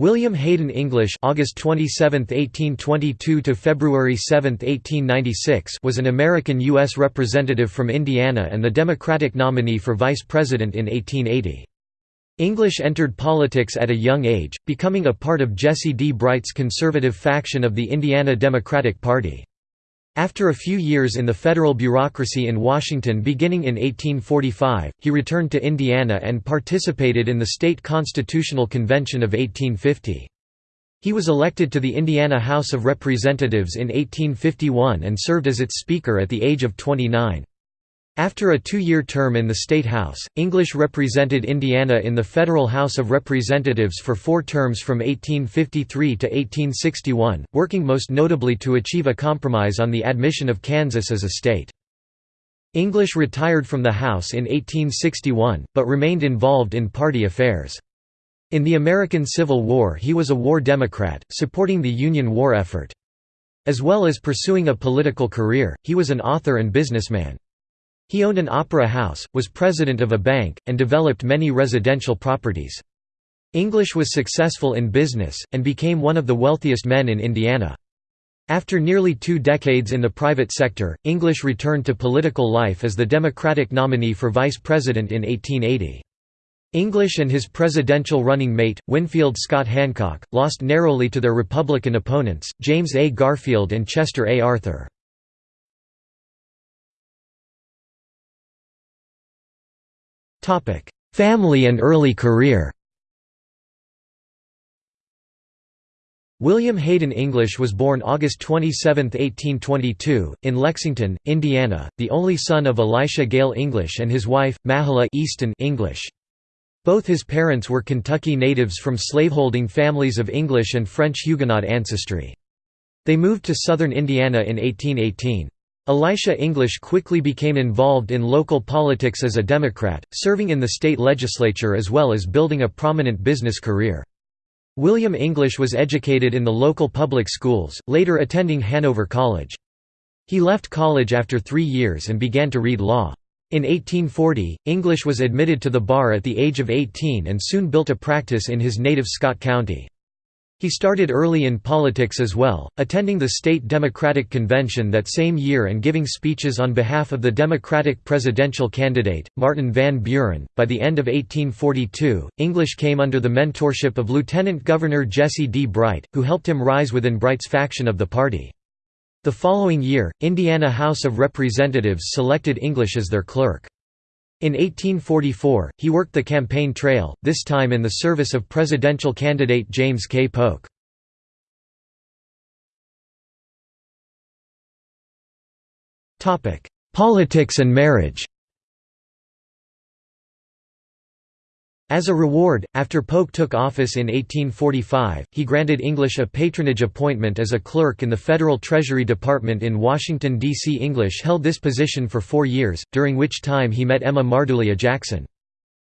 William Hayden English August 27, 1822 to February 7, 1896 was an American U.S. representative from Indiana and the Democratic nominee for vice president in 1880. English entered politics at a young age, becoming a part of Jesse D. Bright's conservative faction of the Indiana Democratic Party. After a few years in the federal bureaucracy in Washington beginning in 1845, he returned to Indiana and participated in the state constitutional convention of 1850. He was elected to the Indiana House of Representatives in 1851 and served as its Speaker at the age of 29. After a two-year term in the State House, English represented Indiana in the Federal House of Representatives for four terms from 1853 to 1861, working most notably to achieve a compromise on the admission of Kansas as a state. English retired from the House in 1861, but remained involved in party affairs. In the American Civil War he was a war Democrat, supporting the Union war effort. As well as pursuing a political career, he was an author and businessman. He owned an opera house, was president of a bank, and developed many residential properties. English was successful in business, and became one of the wealthiest men in Indiana. After nearly two decades in the private sector, English returned to political life as the Democratic nominee for vice president in 1880. English and his presidential running mate, Winfield Scott Hancock, lost narrowly to their Republican opponents, James A. Garfield and Chester A. Arthur. Family and early career William Hayden English was born August 27, 1822, in Lexington, Indiana, the only son of Elisha Gale English and his wife, Mahala Eastin English. Both his parents were Kentucky natives from slaveholding families of English and French Huguenot ancestry. They moved to southern Indiana in 1818. Elisha English quickly became involved in local politics as a Democrat, serving in the state legislature as well as building a prominent business career. William English was educated in the local public schools, later attending Hanover College. He left college after three years and began to read law. In 1840, English was admitted to the bar at the age of 18 and soon built a practice in his native Scott County. He started early in politics as well, attending the state Democratic Convention that same year and giving speeches on behalf of the Democratic presidential candidate, Martin Van Buren. By the end of 1842, English came under the mentorship of Lieutenant Governor Jesse D. Bright, who helped him rise within Bright's faction of the party. The following year, Indiana House of Representatives selected English as their clerk. In 1844, he worked the campaign trail, this time in the service of presidential candidate James K. Polk. Politics and marriage As a reward, after Polk took office in 1845, he granted English a patronage appointment as a clerk in the Federal Treasury Department in Washington, D.C. English held this position for four years, during which time he met Emma Mardulia Jackson.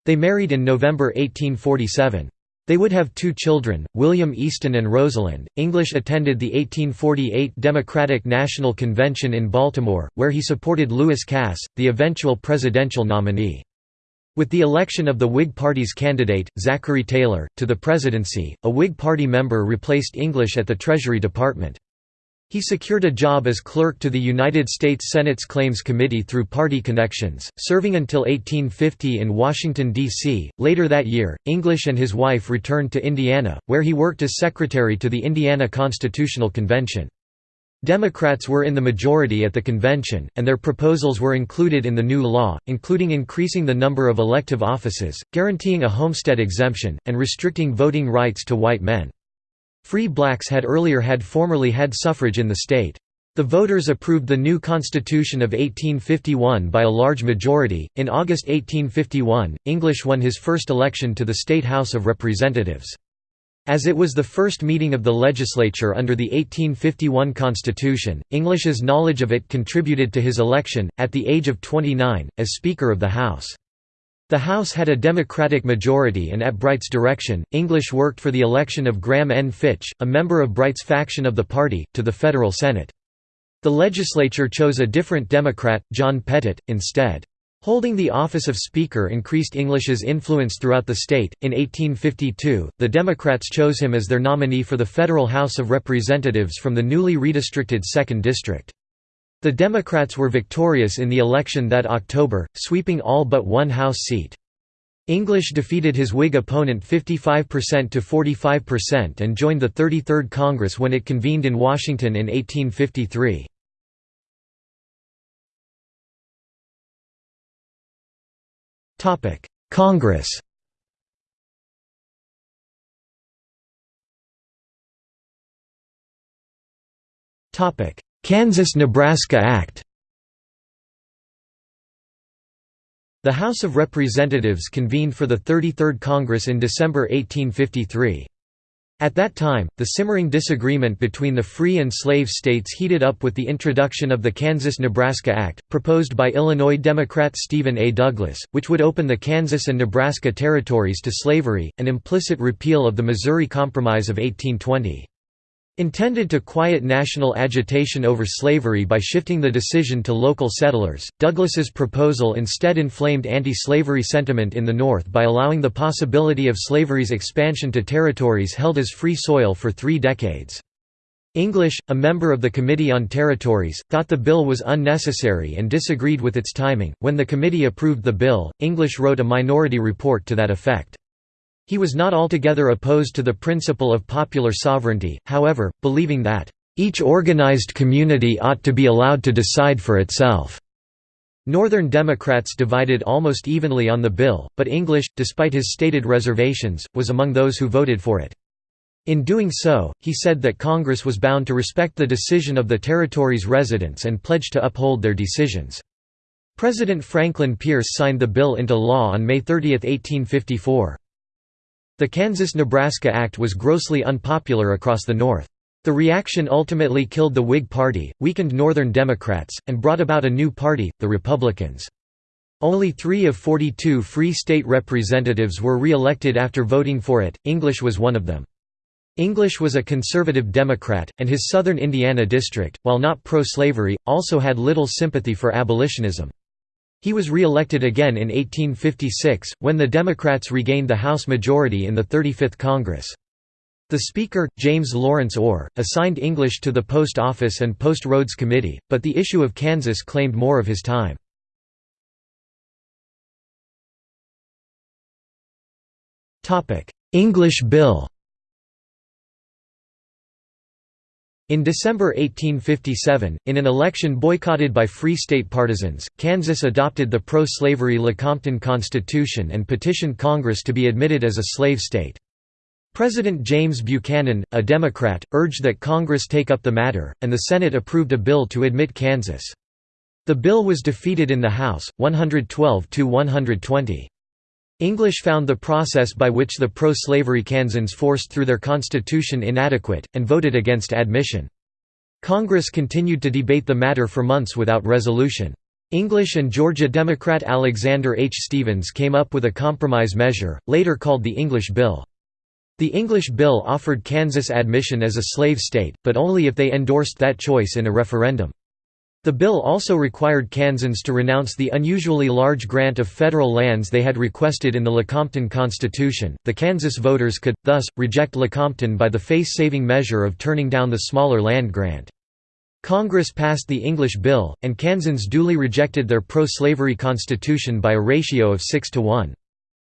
They married in November 1847. They would have two children, William Eastin and Rosalind. English attended the 1848 Democratic National Convention in Baltimore, where he supported Lewis Cass, the eventual presidential nominee. With the election of the Whig Party's candidate, Zachary Taylor, to the presidency, a Whig Party member replaced English at the Treasury Department. He secured a job as clerk to the United States Senate's Claims Committee through party connections, serving until 1850 in Washington, D.C. Later that year, English and his wife returned to Indiana, where he worked as secretary to the Indiana Constitutional Convention. Democrats were in the majority at the convention, and their proposals were included in the new law, including increasing the number of elective offices, guaranteeing a homestead exemption, and restricting voting rights to white men. Free blacks had earlier had formerly had suffrage in the state. The voters approved the new Constitution of 1851 by a large majority. In August 1851, English won his first election to the State House of Representatives. As it was the first meeting of the legislature under the 1851 Constitution, English's knowledge of it contributed to his election, at the age of 29, as Speaker of the House. The House had a Democratic majority and at Bright's direction, English worked for the election of Graham N. Fitch, a member of Bright's faction of the party, to the federal Senate. The legislature chose a different Democrat, John Pettit, instead. Holding the office of Speaker increased English's influence throughout the state. In 1852, the Democrats chose him as their nominee for the federal House of Representatives from the newly redistricted 2nd District. The Democrats were victorious in the election that October, sweeping all but one House seat. English defeated his Whig opponent 55% to 45% and joined the 33rd Congress when it convened in Washington in 1853. Congress. Kansas–Nebraska Act. The House of Representatives convened for the 33rd Congress in December 1853. At that time, the simmering disagreement between the free and slave states heated up with the introduction of the Kansas–Nebraska Act, proposed by Illinois Democrat Stephen A. Douglas, which would open the Kansas and Nebraska territories to slavery, an implicit repeal of the Missouri Compromise of 1820. Intended to quiet national agitation over slavery by shifting the decision to local settlers, Douglas's proposal instead inflamed anti-slavery sentiment in the North by allowing the possibility of slavery's expansion to territories held as free soil for three decades. English, a member of the Committee on Territories, thought the bill was unnecessary and disagreed with its timing. When the committee approved the bill, English wrote a minority report to that effect. He was not altogether opposed to the principle of popular sovereignty, however, believing that, "...each organized community ought to be allowed to decide for itself." Northern Democrats divided almost evenly on the bill, but English, despite his stated reservations, was among those who voted for it. In doing so, he said that Congress was bound to respect the decision of the territory's residents and pledged to uphold their decisions. President Franklin Pierce signed the bill into law on May 30, 1854. The Kansas–Nebraska Act was grossly unpopular across the North. The reaction ultimately killed the Whig Party, weakened Northern Democrats, and brought about a new party, the Republicans. Only three of 42 Free State representatives were re-elected after voting for it, English was one of them. English was a conservative Democrat, and his southern Indiana district, while not pro-slavery, also had little sympathy for abolitionism. He was re-elected again in 1856, when the Democrats regained the House majority in the 35th Congress. The Speaker, James Lawrence Orr, assigned English to the Post Office and Post Roads Committee, but the issue of Kansas claimed more of his time. English Bill In December 1857, in an election boycotted by Free State partisans, Kansas adopted the pro-slavery Lecompton Constitution and petitioned Congress to be admitted as a slave state. President James Buchanan, a Democrat, urged that Congress take up the matter, and the Senate approved a bill to admit Kansas. The bill was defeated in the House, 112 to 120. English found the process by which the pro-slavery Kansans forced through their constitution inadequate, and voted against admission. Congress continued to debate the matter for months without resolution. English and Georgia Democrat Alexander H. Stephens came up with a compromise measure, later called the English Bill. The English Bill offered Kansas admission as a slave state, but only if they endorsed that choice in a referendum. The bill also required Kansans to renounce the unusually large grant of federal lands they had requested in the Lecompton Constitution. The Kansas voters could, thus, reject Lecompton by the face saving measure of turning down the smaller land grant. Congress passed the English Bill, and Kansans duly rejected their pro slavery constitution by a ratio of 6 to 1.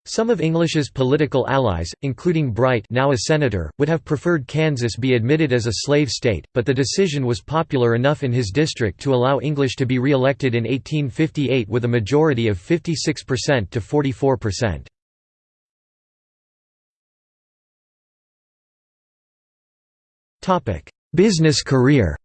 Some of English's political allies, including Bright now a senator, would have preferred Kansas be admitted as a slave state, but the decision was popular enough in his district to allow English to be re-elected in 1858 with a majority of 56% to 44%. Business career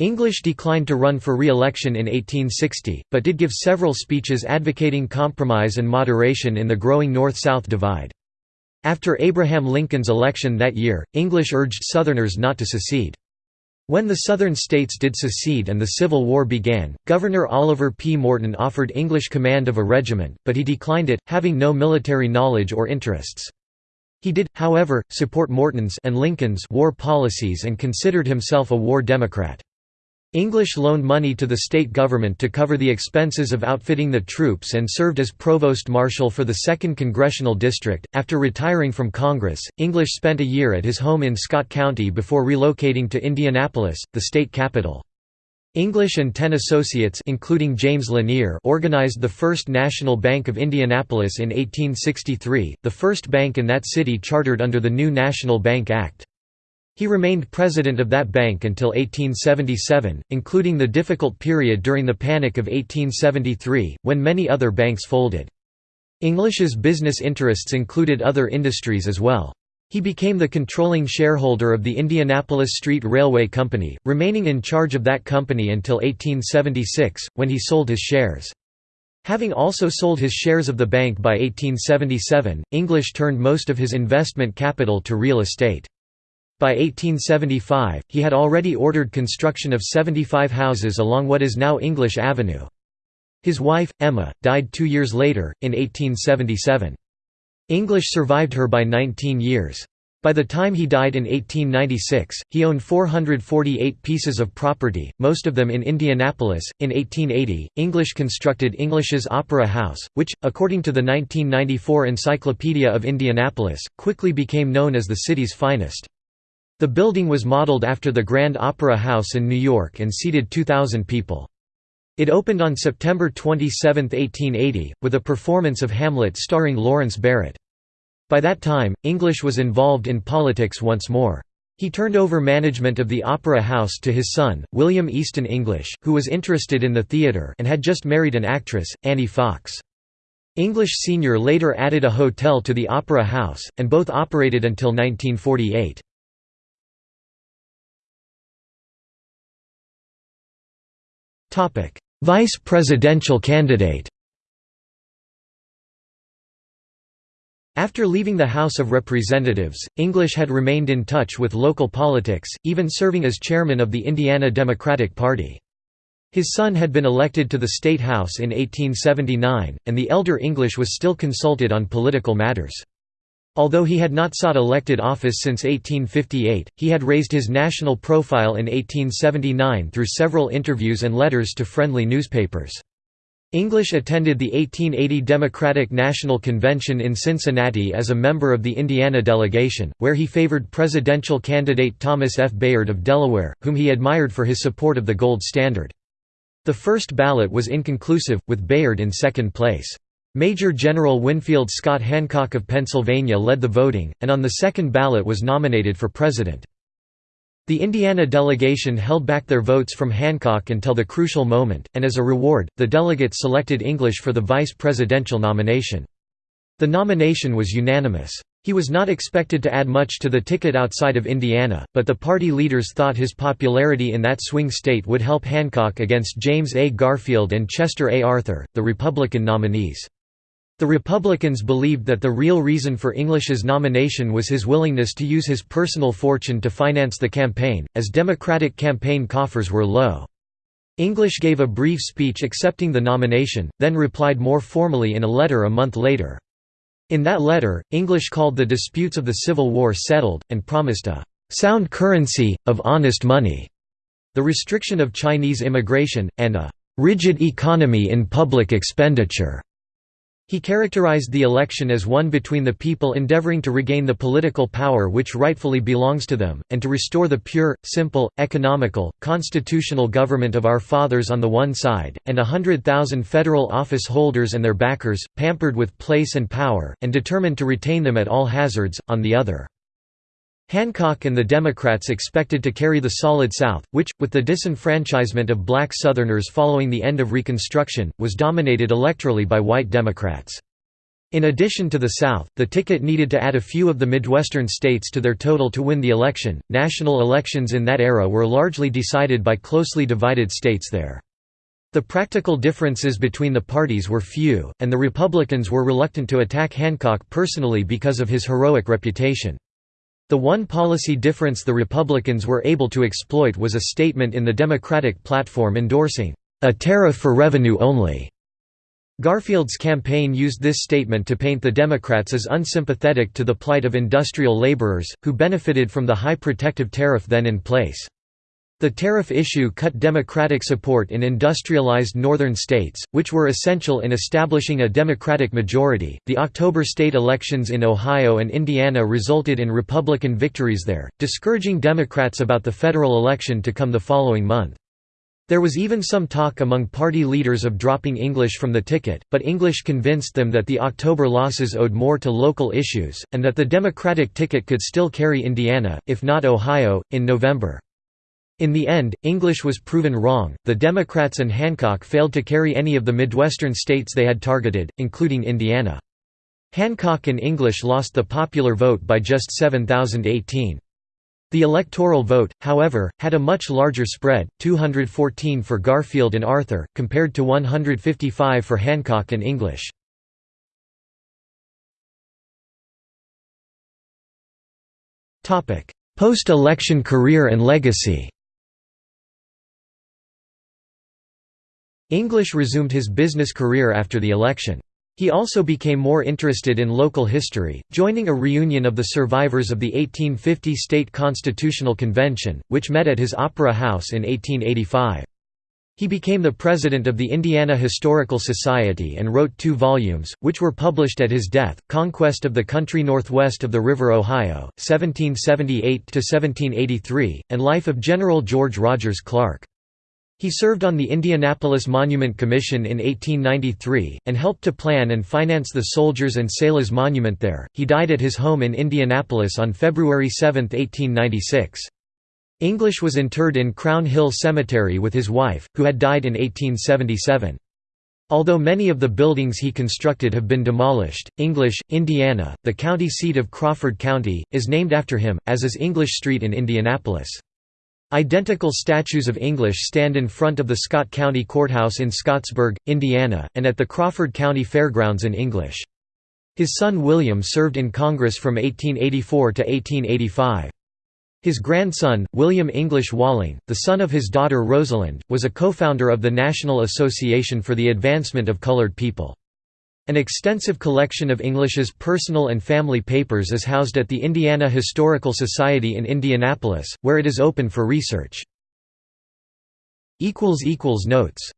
English declined to run for re-election in 1860, but did give several speeches advocating compromise and moderation in the growing North-South divide. After Abraham Lincoln's election that year, English urged Southerners not to secede. When the Southern states did secede and the Civil War began, Governor Oliver P. Morton offered English command of a regiment, but he declined it, having no military knowledge or interests. He did, however, support Morton's and Lincoln's war policies and considered himself a war Democrat. English loaned money to the state government to cover the expenses of outfitting the troops and served as provost marshal for the 2nd Congressional District. After retiring from Congress, English spent a year at his home in Scott County before relocating to Indianapolis, the state capital. English and ten associates including James Lanier organized the First National Bank of Indianapolis in 1863, the first bank in that city chartered under the new National Bank Act. He remained president of that bank until 1877, including the difficult period during the Panic of 1873, when many other banks folded. English's business interests included other industries as well. He became the controlling shareholder of the Indianapolis Street Railway Company, remaining in charge of that company until 1876, when he sold his shares. Having also sold his shares of the bank by 1877, English turned most of his investment capital to real estate. By 1875, he had already ordered construction of 75 houses along what is now English Avenue. His wife, Emma, died two years later, in 1877. English survived her by 19 years. By the time he died in 1896, he owned 448 pieces of property, most of them in Indianapolis. In 1880, English constructed English's Opera House, which, according to the 1994 Encyclopedia of Indianapolis, quickly became known as the city's finest. The building was modeled after the Grand Opera House in New York and seated 2,000 people. It opened on September 27, 1880, with a performance of Hamlet starring Lawrence Barrett. By that time, English was involved in politics once more. He turned over management of the Opera House to his son, William Eastin English, who was interested in the theatre and had just married an actress, Annie Fox. English Sr. later added a hotel to the Opera House, and both operated until 1948. Vice presidential candidate After leaving the House of Representatives, English had remained in touch with local politics, even serving as chairman of the Indiana Democratic Party. His son had been elected to the State House in 1879, and the elder English was still consulted on political matters. Although he had not sought elected office since 1858, he had raised his national profile in 1879 through several interviews and letters to friendly newspapers. English attended the 1880 Democratic National Convention in Cincinnati as a member of the Indiana delegation, where he favored presidential candidate Thomas F. Bayard of Delaware, whom he admired for his support of the gold standard. The first ballot was inconclusive, with Bayard in second place. Major General Winfield Scott Hancock of Pennsylvania led the voting, and on the second ballot was nominated for president. The Indiana delegation held back their votes from Hancock until the crucial moment, and as a reward, the delegates selected English for the vice presidential nomination. The nomination was unanimous. He was not expected to add much to the ticket outside of Indiana, but the party leaders thought his popularity in that swing state would help Hancock against James A. Garfield and Chester A. Arthur, the Republican nominees. The Republicans believed that the real reason for English's nomination was his willingness to use his personal fortune to finance the campaign, as Democratic campaign coffers were low. English gave a brief speech accepting the nomination, then replied more formally in a letter a month later. In that letter, English called the disputes of the Civil War settled, and promised a «sound currency, of honest money», the restriction of Chinese immigration, and a «rigid economy in public expenditure». He characterized the election as one between the people endeavoring to regain the political power which rightfully belongs to them, and to restore the pure, simple, economical, constitutional government of our fathers on the one side, and a hundred thousand federal office holders and their backers, pampered with place and power, and determined to retain them at all hazards, on the other. Hancock and the Democrats expected to carry the Solid South, which, with the disenfranchisement of black Southerners following the end of Reconstruction, was dominated electorally by white Democrats. In addition to the South, the ticket needed to add a few of the Midwestern states to their total to win the election. National elections in that era were largely decided by closely divided states there. The practical differences between the parties were few, and the Republicans were reluctant to attack Hancock personally because of his heroic reputation. The one policy difference the Republicans were able to exploit was a statement in the Democratic platform endorsing, "...a tariff for revenue only." Garfield's campaign used this statement to paint the Democrats as unsympathetic to the plight of industrial laborers, who benefited from the high protective tariff then in place. The tariff issue cut Democratic support in industrialized northern states, which were essential in establishing a Democratic majority. The October state elections in Ohio and Indiana resulted in Republican victories there, discouraging Democrats about the federal election to come the following month. There was even some talk among party leaders of dropping English from the ticket, but English convinced them that the October losses owed more to local issues, and that the Democratic ticket could still carry Indiana, if not Ohio, in November. In the end, English was proven wrong, the Democrats and Hancock failed to carry any of the Midwestern states they had targeted, including Indiana. Hancock and English lost the popular vote by just 7,018. The electoral vote, however, had a much larger spread, 214 for Garfield and Arthur, compared to 155 for Hancock and English. Post-election career and legacy English resumed his business career after the election. He also became more interested in local history, joining a reunion of the survivors of the 1850 State Constitutional Convention, which met at his Opera House in 1885. He became the president of the Indiana Historical Society and wrote two volumes, which were published at his death, Conquest of the Country Northwest of the River Ohio, 1778–1783, and Life of General George Rogers Clark. He served on the Indianapolis Monument Commission in 1893, and helped to plan and finance the Soldiers and Sailors Monument there. He died at his home in Indianapolis on February 7, 1896. English was interred in Crown Hill Cemetery with his wife, who had died in 1877. Although many of the buildings he constructed have been demolished, English, Indiana, the county seat of Crawford County, is named after him, as is English Street in Indianapolis. Identical statues of English stand in front of the Scott County Courthouse in Scottsburg, Indiana, and at the Crawford County Fairgrounds in English. His son William served in Congress from 1884 to 1885. His grandson, William English Walling, the son of his daughter Rosalind, was a co-founder of the National Association for the Advancement of Colored People. An extensive collection of English's personal and family papers is housed at the Indiana Historical Society in Indianapolis, where it is open for research. Notes